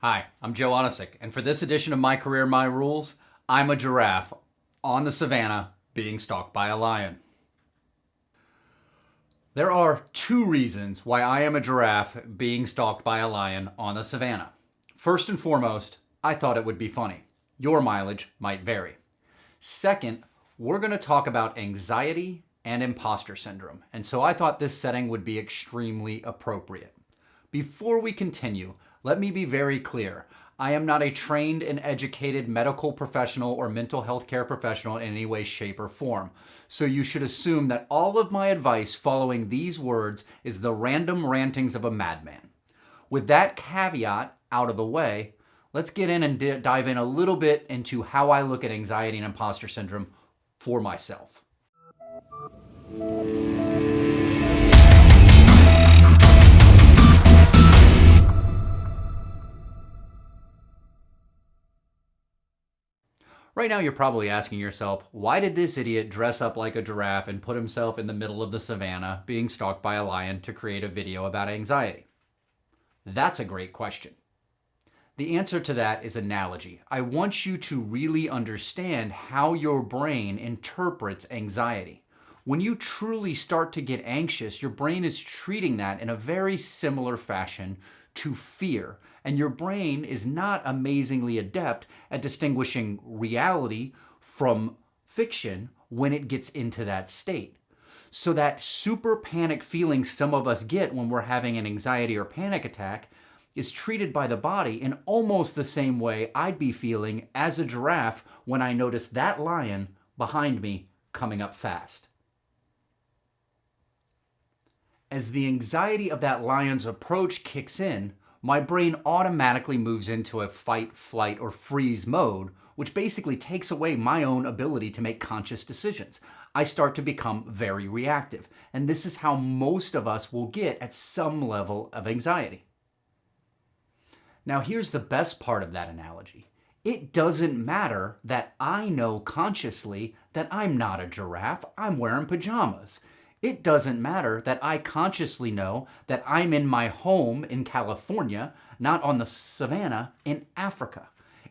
Hi, I'm Joe Onisick, and for this edition of My Career, My Rules, I'm a giraffe on the savannah being stalked by a lion. There are two reasons why I am a giraffe being stalked by a lion on the savannah. First and foremost, I thought it would be funny. Your mileage might vary. Second, we're going to talk about anxiety and imposter syndrome, and so I thought this setting would be extremely appropriate. Before we continue, let me be very clear. I am not a trained and educated medical professional or mental health care professional in any way, shape, or form. So you should assume that all of my advice following these words is the random rantings of a madman. With that caveat out of the way, let's get in and dive in a little bit into how I look at anxiety and imposter syndrome for myself. Right now, you're probably asking yourself, why did this idiot dress up like a giraffe and put himself in the middle of the savannah being stalked by a lion to create a video about anxiety? That's a great question. The answer to that is analogy. I want you to really understand how your brain interprets anxiety. When you truly start to get anxious, your brain is treating that in a very similar fashion to fear. And your brain is not amazingly adept at distinguishing reality from fiction when it gets into that state. So that super panic feeling some of us get when we're having an anxiety or panic attack is treated by the body in almost the same way I'd be feeling as a giraffe when I notice that lion behind me coming up fast. As the anxiety of that lion's approach kicks in, my brain automatically moves into a fight, flight, or freeze mode, which basically takes away my own ability to make conscious decisions. I start to become very reactive, and this is how most of us will get at some level of anxiety. Now here's the best part of that analogy. It doesn't matter that I know consciously that I'm not a giraffe, I'm wearing pajamas. It doesn't matter that I consciously know that I'm in my home in California, not on the savannah in Africa.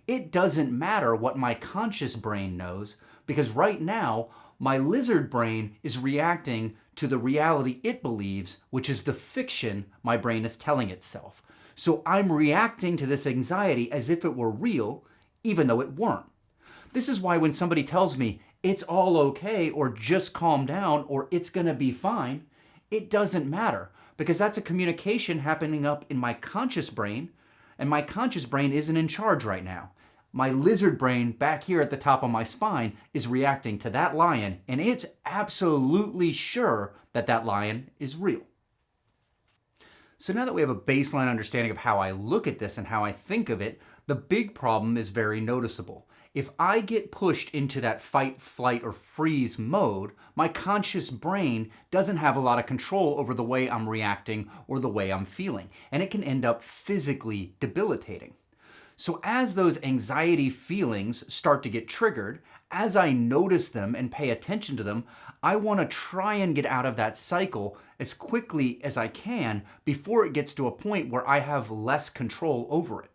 It doesn't matter what my conscious brain knows because right now my lizard brain is reacting to the reality it believes, which is the fiction my brain is telling itself. So I'm reacting to this anxiety as if it were real, even though it weren't. This is why when somebody tells me it's all okay or just calm down or it's going to be fine, it doesn't matter because that's a communication happening up in my conscious brain and my conscious brain isn't in charge right now. My lizard brain back here at the top of my spine is reacting to that lion and it's absolutely sure that that lion is real. So now that we have a baseline understanding of how I look at this and how I think of it, the big problem is very noticeable. If I get pushed into that fight, flight, or freeze mode, my conscious brain doesn't have a lot of control over the way I'm reacting or the way I'm feeling, and it can end up physically debilitating. So as those anxiety feelings start to get triggered, as I notice them and pay attention to them, I want to try and get out of that cycle as quickly as I can before it gets to a point where I have less control over it.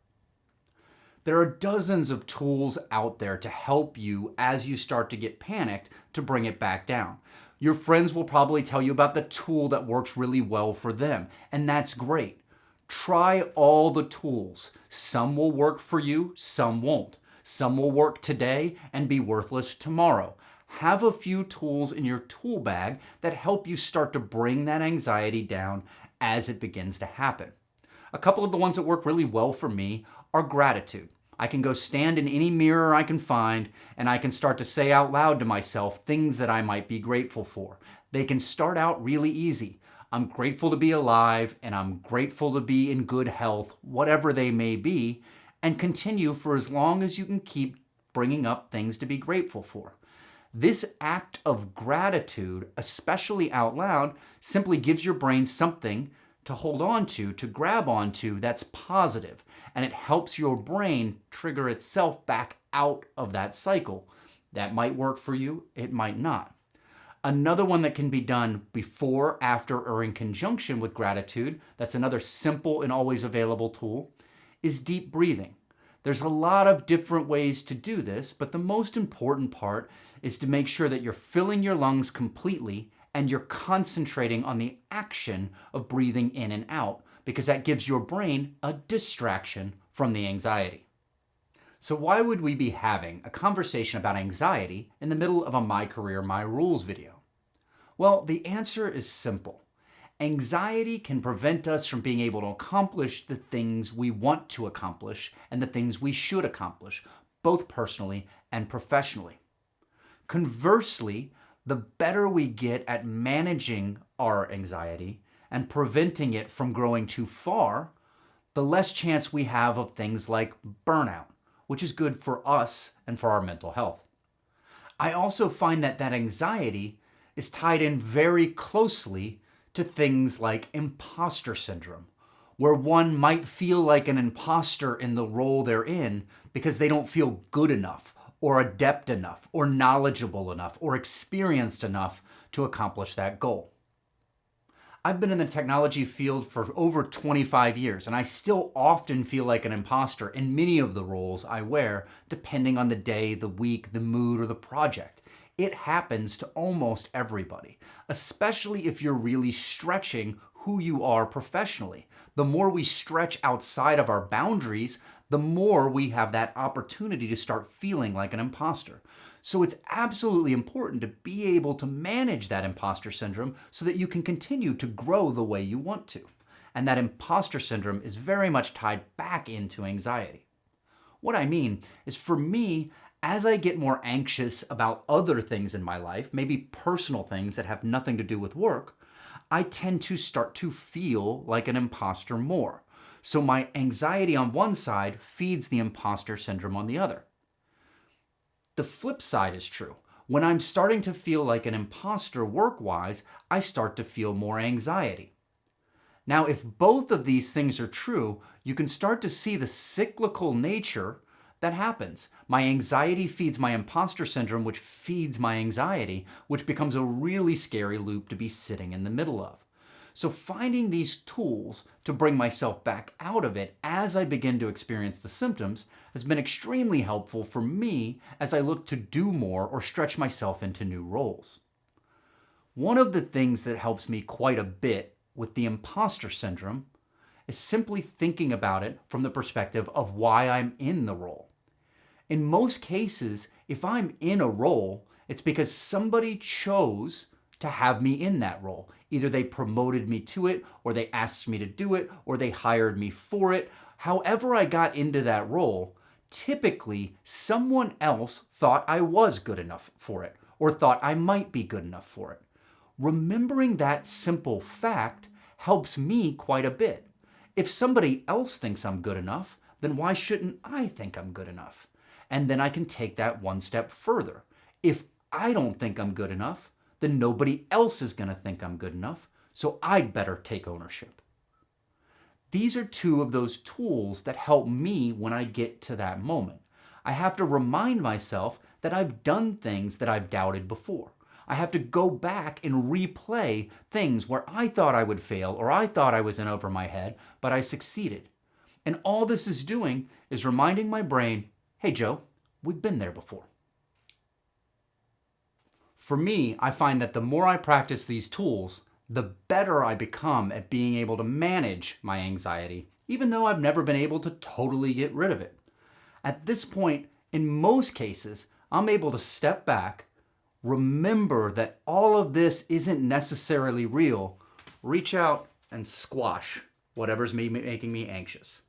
There are dozens of tools out there to help you as you start to get panicked to bring it back down. Your friends will probably tell you about the tool that works really well for them, and that's great. Try all the tools. Some will work for you, some won't. Some will work today and be worthless tomorrow. Have a few tools in your tool bag that help you start to bring that anxiety down as it begins to happen. A couple of the ones that work really well for me are gratitude. I can go stand in any mirror I can find and I can start to say out loud to myself things that I might be grateful for. They can start out really easy. I'm grateful to be alive and I'm grateful to be in good health, whatever they may be, and continue for as long as you can keep bringing up things to be grateful for. This act of gratitude, especially out loud, simply gives your brain something to hold on to, to grab onto that's positive, and it helps your brain trigger itself back out of that cycle. That might work for you, it might not. Another one that can be done before, after, or in conjunction with gratitude, that's another simple and always available tool, is deep breathing. There's a lot of different ways to do this, but the most important part is to make sure that you're filling your lungs completely and you're concentrating on the action of breathing in and out because that gives your brain a distraction from the anxiety. So why would we be having a conversation about anxiety in the middle of a My Career, My Rules video? Well, the answer is simple. Anxiety can prevent us from being able to accomplish the things we want to accomplish and the things we should accomplish, both personally and professionally. Conversely, the better we get at managing our anxiety and preventing it from growing too far, the less chance we have of things like burnout, which is good for us and for our mental health. I also find that that anxiety is tied in very closely to things like imposter syndrome, where one might feel like an imposter in the role they're in because they don't feel good enough or adept enough or knowledgeable enough or experienced enough to accomplish that goal. I've been in the technology field for over 25 years, and I still often feel like an imposter in many of the roles I wear, depending on the day, the week, the mood, or the project. It happens to almost everybody, especially if you're really stretching who you are professionally. The more we stretch outside of our boundaries, the more we have that opportunity to start feeling like an imposter. So it's absolutely important to be able to manage that imposter syndrome so that you can continue to grow the way you want to. And that imposter syndrome is very much tied back into anxiety. What I mean is for me, as I get more anxious about other things in my life, maybe personal things that have nothing to do with work, I tend to start to feel like an imposter more. So my anxiety on one side feeds the imposter syndrome on the other. The flip side is true. When I'm starting to feel like an imposter work-wise, I start to feel more anxiety. Now, if both of these things are true, you can start to see the cyclical nature that happens. My anxiety feeds my imposter syndrome, which feeds my anxiety, which becomes a really scary loop to be sitting in the middle of. So finding these tools to bring myself back out of it as I begin to experience the symptoms has been extremely helpful for me as I look to do more or stretch myself into new roles. One of the things that helps me quite a bit with the imposter syndrome is simply thinking about it from the perspective of why I'm in the role. In most cases, if I'm in a role, it's because somebody chose to have me in that role. Either they promoted me to it, or they asked me to do it, or they hired me for it. However I got into that role, typically someone else thought I was good enough for it, or thought I might be good enough for it. Remembering that simple fact helps me quite a bit. If somebody else thinks I'm good enough, then why shouldn't I think I'm good enough? And then I can take that one step further. If I don't think I'm good enough, then nobody else is going to think I'm good enough, so I'd better take ownership. These are two of those tools that help me when I get to that moment. I have to remind myself that I've done things that I've doubted before. I have to go back and replay things where I thought I would fail or I thought I was in over my head, but I succeeded. And all this is doing is reminding my brain, hey Joe, we've been there before. For me, I find that the more I practice these tools, the better I become at being able to manage my anxiety, even though I've never been able to totally get rid of it. At this point, in most cases, I'm able to step back, remember that all of this isn't necessarily real, reach out and squash whatever's making me anxious.